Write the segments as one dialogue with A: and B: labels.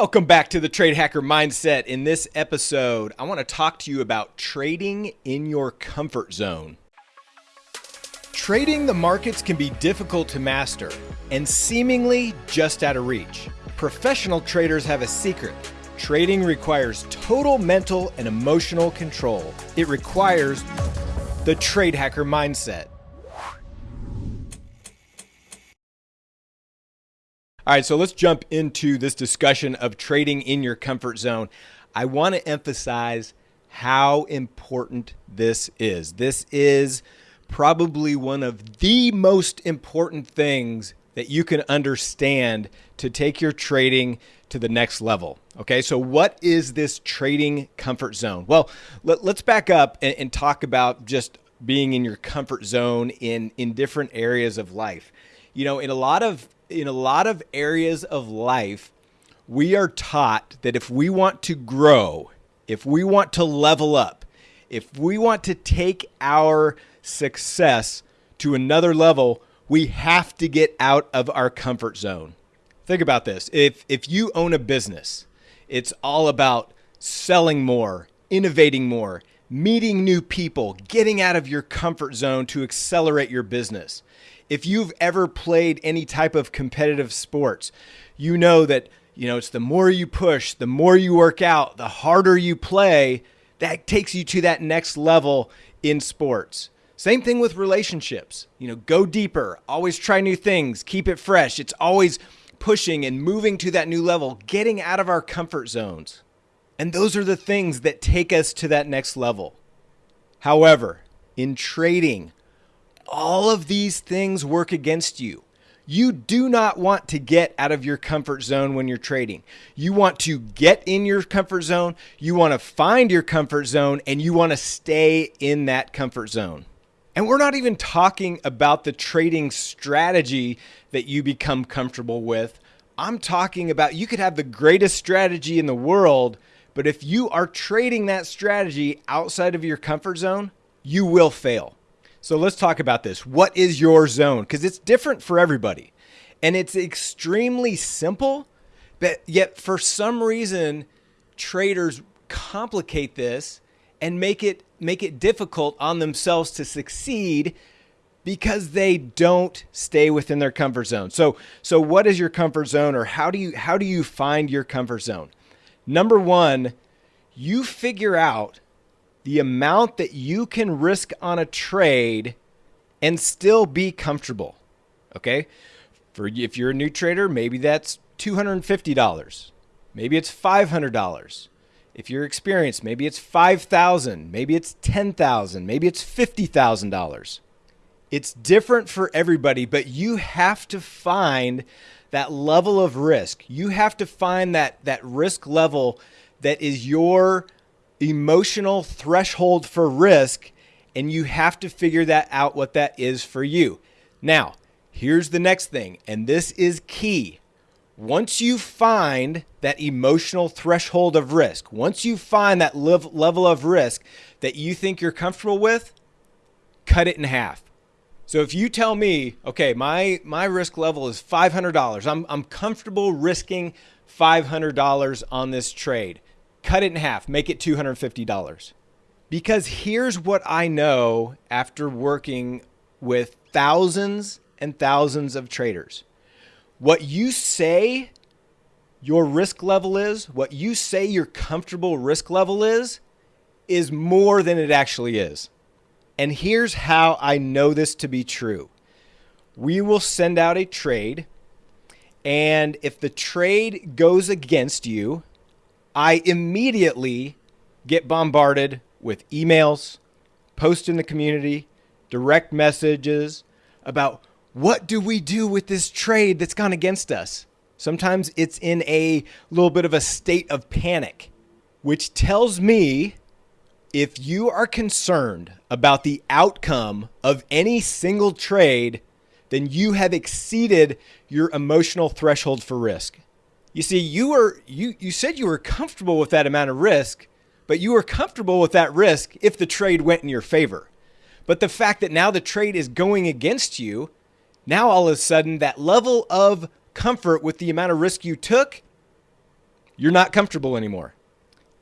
A: Welcome back to the Trade Hacker Mindset. In this episode, I want to talk to you about trading in your comfort zone. Trading the markets can be difficult to master and seemingly just out of reach. Professional traders have a secret. Trading requires total mental and emotional control. It requires the Trade Hacker Mindset. All right, so let's jump into this discussion of trading in your comfort zone. I want to emphasize how important this is. This is probably one of the most important things that you can understand to take your trading to the next level. Okay, so what is this trading comfort zone? Well, let, us back up and, and talk about just being in your comfort zone in in different areas of life. You know, in a lot of in a lot of areas of life, we are taught that if we want to grow, if we want to level up, if we want to take our success to another level, we have to get out of our comfort zone. Think about this. If if you own a business, it's all about selling more, innovating more, meeting new people, getting out of your comfort zone to accelerate your business if you've ever played any type of competitive sports, you know that you know it's the more you push, the more you work out, the harder you play, that takes you to that next level in sports. Same thing with relationships. You know, go deeper, always try new things, keep it fresh. It's always pushing and moving to that new level, getting out of our comfort zones. And those are the things that take us to that next level. However, in trading, all of these things work against you. You do not want to get out of your comfort zone when you're trading. You want to get in your comfort zone, you want to find your comfort zone, and you want to stay in that comfort zone. And we're not even talking about the trading strategy that you become comfortable with. I'm talking about you could have the greatest strategy in the world, but if you are trading that strategy outside of your comfort zone, you will fail. So let's talk about this. What is your zone? Because it's different for everybody. And it's extremely simple, but yet for some reason, traders complicate this and make it make it difficult on themselves to succeed because they don't stay within their comfort zone. So so what is your comfort zone or how do you how do you find your comfort zone? Number 1, you figure out the amount that you can risk on a trade and still be comfortable. Okay? For if you're a new trader, maybe that's $250. Maybe it's $500. If you're experienced, maybe it's 5,000, maybe it's 10,000, maybe it's $50,000. It's different for everybody, but you have to find that level of risk. You have to find that that risk level that is your emotional threshold for risk, and you have to figure that out what that is for you. Now, here's the next thing, and this is key. Once you find that emotional threshold of risk, once you find that level of risk that you think you're comfortable with, cut it in half. So if you tell me, okay, my my risk level is $500. I'm I'm comfortable risking $500 on this trade cut it in half, make it $250. Because here's what I know after working with thousands and thousands of traders. What you say your risk level is, what you say your comfortable risk level is, is more than it actually is. And here's how I know this to be true. We will send out a trade, and if the trade goes against you, I immediately get bombarded with emails, posts in the community, direct messages about what do we do with this trade that's gone against us? Sometimes it's in a little bit of a state of panic, which tells me if you are concerned about the outcome of any single trade, then you have exceeded your emotional threshold for risk. You see, you were you you said you were comfortable with that amount of risk, but you were comfortable with that risk if the trade went in your favor. But the fact that now the trade is going against you, now all of a sudden that level of comfort with the amount of risk you took you're not comfortable anymore.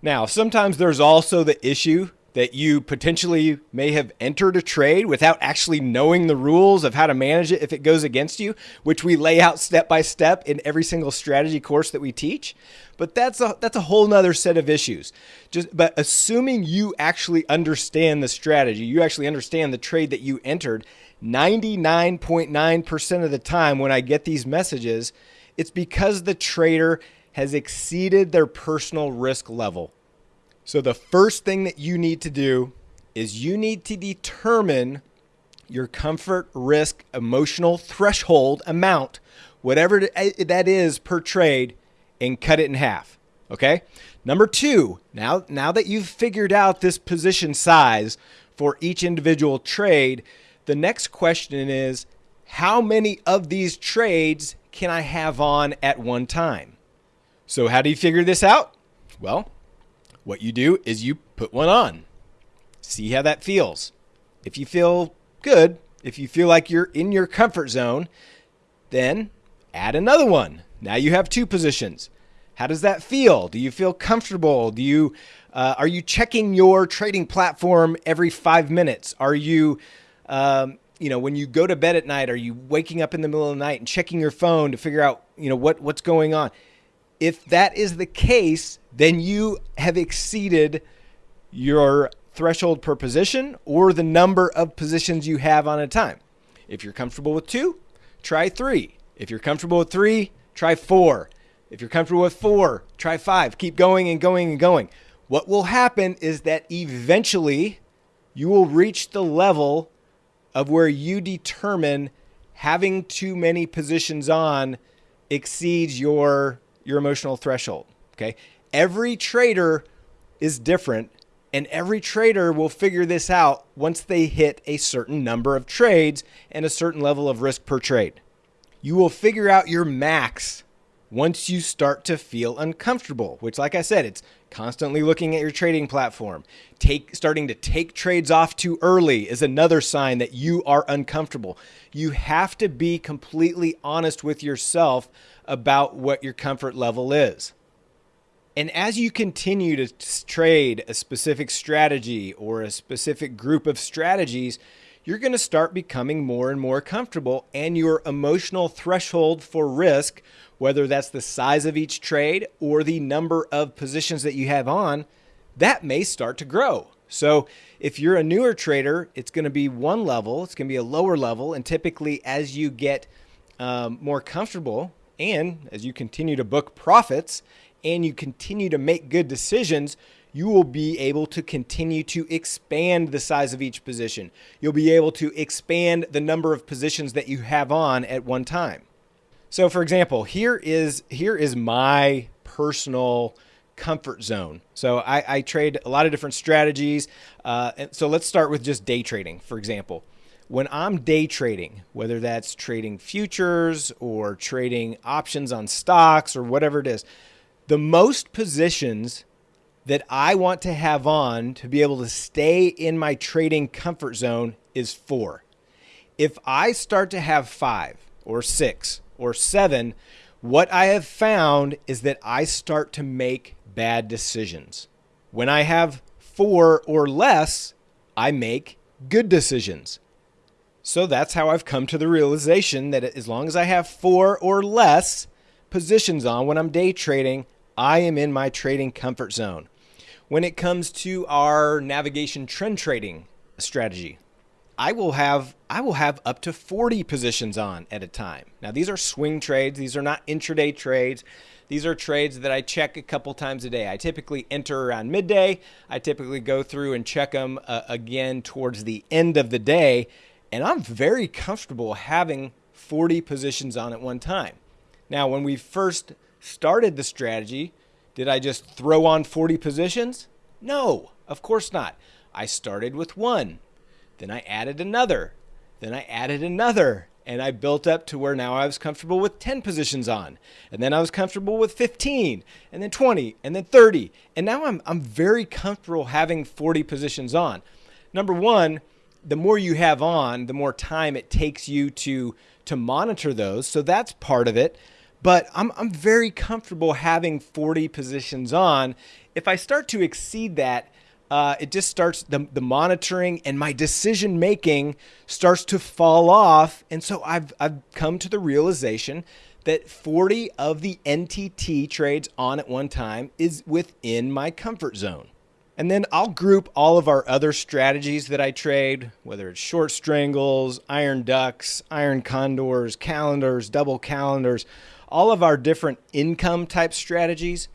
A: Now, sometimes there's also the issue that you potentially may have entered a trade without actually knowing the rules of how to manage it if it goes against you, which we lay out step by step in every single strategy course that we teach. But that's a that's a whole nother set of issues. Just but assuming you actually understand the strategy, you actually understand the trade that you entered, 99.9% of the time when I get these messages, it's because the trader has exceeded their personal risk level. So, the first thing that you need to do is you need to determine your comfort, risk, emotional threshold amount, whatever eh, that is per trade, and cut it in half. Okay. Number two, now, now that you've figured out this position size for each individual trade, the next question is how many of these trades can I have on at one time? So, how do you figure this out? Well, what you do is you put one on, see how that feels. If you feel good, if you feel like you're in your comfort zone, then add another one. Now you have two positions. How does that feel? Do you feel comfortable? Do you uh, are you checking your trading platform every five minutes? Are you um, you know when you go to bed at night are you waking up in the middle of the night and checking your phone to figure out you know what what's going on if that is the case, then you have exceeded your threshold per position or the number of positions you have on a time. If you're comfortable with two, try three. If you're comfortable with three, try four. If you're comfortable with four, try five. Keep going and going and going. What will happen is that eventually you will reach the level of where you determine having too many positions on exceeds your your emotional threshold. Okay. Every trader is different, and every trader will figure this out once they hit a certain number of trades and a certain level of risk per trade. You will figure out your max once you start to feel uncomfortable, which, like I said, it's constantly looking at your trading platform. Take starting to take trades off too early is another sign that you are uncomfortable. You have to be completely honest with yourself about what your comfort level is. And as you continue to trade a specific strategy or a specific group of strategies, you're going to start becoming more and more comfortable, and your emotional threshold for risk, whether that's the size of each trade or the number of positions that you have on, that may start to grow. So, if you're a newer trader, it's going to be one level, it's going to be a lower level, and typically, as you get um, more comfortable and as you continue to book profits and you continue to make good decisions, you will be able to continue to expand the size of each position. You'll be able to expand the number of positions that you have on at one time. So for example, here is here is my personal comfort zone. So I, I trade a lot of different strategies. Uh, so let's start with just day trading, for example when I'm day trading, whether that's trading futures or trading options on stocks or whatever it is, the most positions that I want to have on to be able to stay in my trading comfort zone is four. If I start to have five or six or seven, what I have found is that I start to make bad decisions. When I have four or less, I make good decisions. So that's how I've come to the realization that as long as I have four or less positions on when I'm day trading, I am in my trading comfort zone. When it comes to our navigation trend trading strategy, I will have I will have up to 40 positions on at a time. Now these are swing trades, these are not intraday trades. These are trades that I check a couple times a day. I typically enter around midday. I typically go through and check them uh, again towards the end of the day and I'm very comfortable having 40 positions on at one time. Now, when we first started the strategy, did I just throw on 40 positions? No, of course not. I started with one, then I added another, then I added another, and I built up to where now I was comfortable with 10 positions on. And then I was comfortable with 15, and then 20, and then 30. And now I'm, I'm very comfortable having 40 positions on. Number one, the more you have on, the more time it takes you to to monitor those. So that's part of it. but I'm, I'm very comfortable having 40 positions on. If I start to exceed that, uh, it just starts the, the monitoring and my decision making starts to fall off. And so I've, I've come to the realization that 40 of the NTT trades on at one time is within my comfort zone. And then I'll group all of our other strategies that I trade, whether it's short strangles, iron ducks, iron condors, calendars, double calendars, all of our different income type strategies.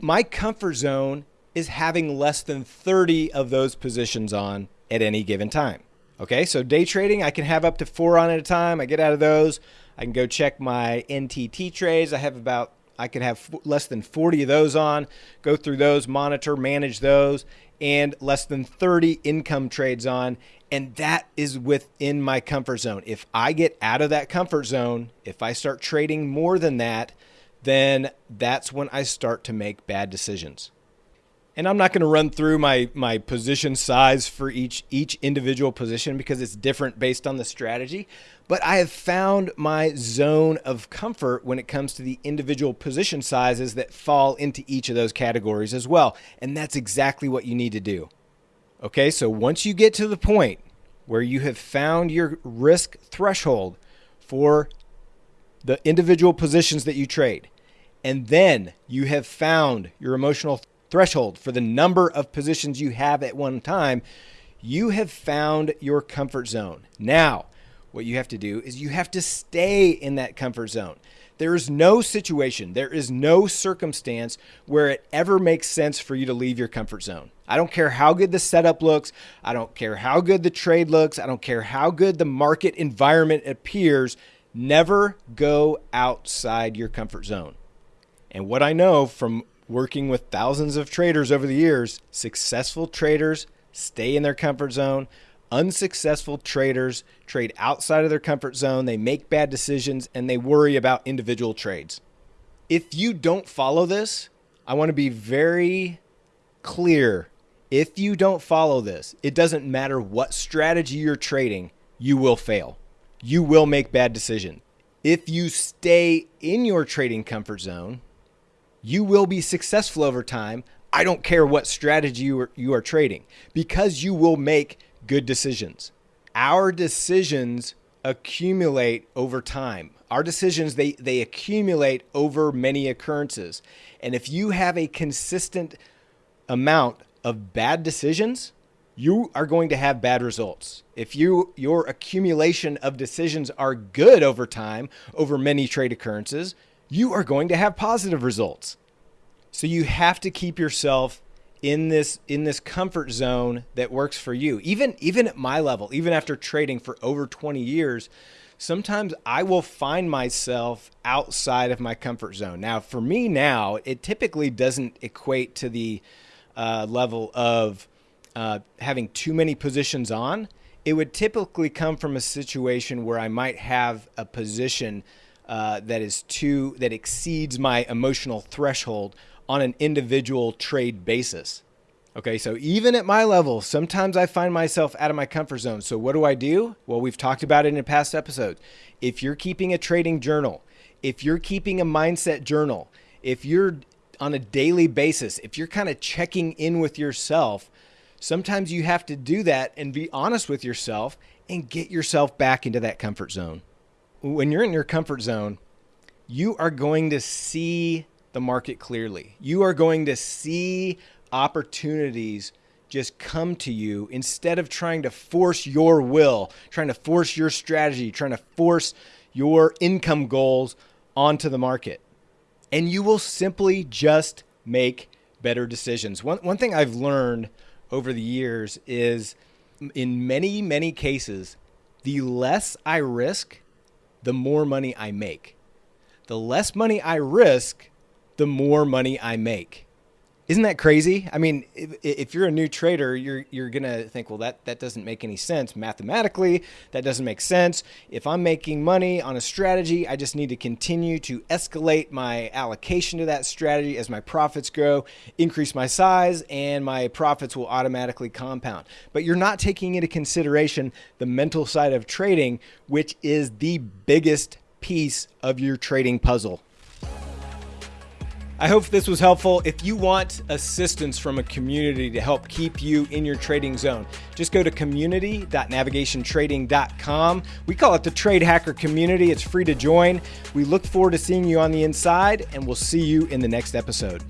A: My comfort zone is having less than 30 of those positions on at any given time. Okay, so day trading, I can have up to four on at a time. I get out of those. I can go check my NTT trades. I have about, I can have less than 40 of those on, go through those, monitor, manage those, and less than 30 income trades on. And that is within my comfort zone. If I get out of that comfort zone, if I start trading more than that, then that's when I start to make bad decisions and I'm not going to run through my my position size for each each individual position because it's different based on the strategy, but I have found my zone of comfort when it comes to the individual position sizes that fall into each of those categories as well, and that's exactly what you need to do. Okay, so once you get to the point where you have found your risk threshold for the individual positions that you trade, and then you have found your emotional threshold for the number of positions you have at one time, you have found your comfort zone. Now, what you have to do is you have to stay in that comfort zone. There is no situation, there is no circumstance where it ever makes sense for you to leave your comfort zone. I don't care how good the setup looks. I don't care how good the trade looks. I don't care how good the market environment appears. Never go outside your comfort zone. And what I know from working with thousands of traders over the years, successful traders stay in their comfort zone. Unsuccessful traders trade outside of their comfort zone, they make bad decisions, and they worry about individual trades. If you don't follow this, I want to be very clear. If you don't follow this, it doesn't matter what strategy you're trading, you will fail. You will make bad decisions. If you stay in your trading comfort zone, you will be successful over time. I don't care what strategy you are, you are trading because you will make good decisions. Our decisions accumulate over time. Our decisions they they accumulate over many occurrences. And if you have a consistent amount of bad decisions, you are going to have bad results. If you your accumulation of decisions are good over time, over many trade occurrences, you are going to have positive results. So you have to keep yourself in this in this comfort zone that works for you. Even even at my level, even after trading for over 20 years, sometimes I will find myself outside of my comfort zone. Now, for me now, it typically doesn't equate to the uh, level of uh, having too many positions on. It would typically come from a situation where I might have a position uh, that is too that exceeds my emotional threshold on an individual trade basis. Okay, so even at my level, sometimes I find myself out of my comfort zone. So what do I do? Well, we've talked about it in past episode. If you're keeping a trading journal, if you're keeping a mindset journal, if you're on a daily basis, if you're kind of checking in with yourself, sometimes you have to do that and be honest with yourself and get yourself back into that comfort zone when you're in your comfort zone, you are going to see the market clearly. You are going to see opportunities just come to you instead of trying to force your will, trying to force your strategy, trying to force your income goals onto the market. And you will simply just make better decisions. One, one thing I've learned over the years is in many, many cases, the less I risk, the more money I make. The less money I risk, the more money I make. Isn't that crazy? I mean, if, if, you're a new trader, you're you're gonna think, well, that that doesn't make any sense mathematically. That doesn't make sense. If I'm making money on a strategy, I just need to continue to escalate my allocation to that strategy as my profits grow, increase my size, and my profits will automatically compound. But you're not taking into consideration the mental side of trading, which is the biggest piece of your trading puzzle. I hope this was helpful. If you want assistance from a community to help keep you in your trading zone, just go to community.navigationtrading.com. We call it the Trade Hacker Community. It's free to join. We look forward to seeing you on the inside, and we'll see you in the next episode.